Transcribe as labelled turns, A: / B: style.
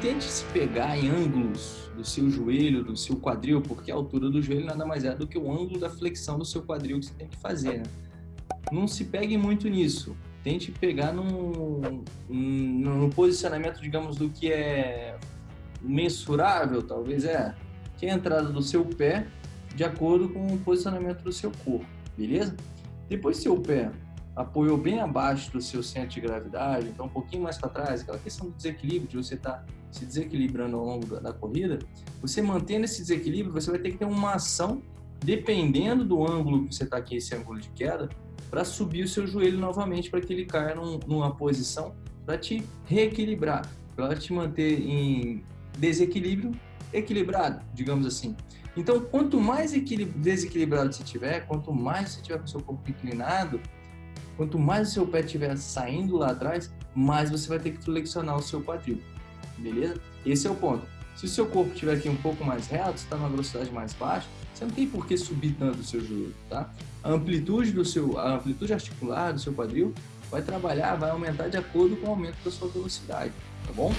A: tente se pegar em ângulos do seu joelho, do seu quadril, porque a altura do joelho nada mais é do que o ângulo da flexão do seu quadril que você tem que fazer. Né? Não se pegue muito nisso. Tente pegar no, no posicionamento, digamos, do que é mensurável, talvez é, que é a entrada do seu pé de acordo com o posicionamento do seu corpo, beleza? Depois seu pé apoiou bem abaixo do seu centro de gravidade, então um pouquinho mais para trás, aquela questão do desequilíbrio, de você estar tá se desequilibrando ao longo da, da, corrida, você mantendo esse desequilíbrio, você vai ter que ter uma ação, dependendo do ângulo que você está aqui, esse ângulo de queda, para subir o seu joelho novamente, para que ele caia num, numa posição para te reequilibrar, para te manter em desequilíbrio equilibrado, digamos assim. Então, quanto mais desequilibrado você tiver, quanto mais você tiver com o seu corpo inclinado, Quanto mais o seu pé estiver saindo lá atrás, mais você vai ter que flexionar o seu quadril, beleza? Esse é o ponto. Se o seu corpo estiver aqui um pouco mais reto, está numa velocidade mais baixa, você não tem por que subir tanto o seu joelho, tá? A amplitude do seu, a amplitude articular do seu quadril vai trabalhar, vai aumentar de acordo com o aumento da sua velocidade, tá bom?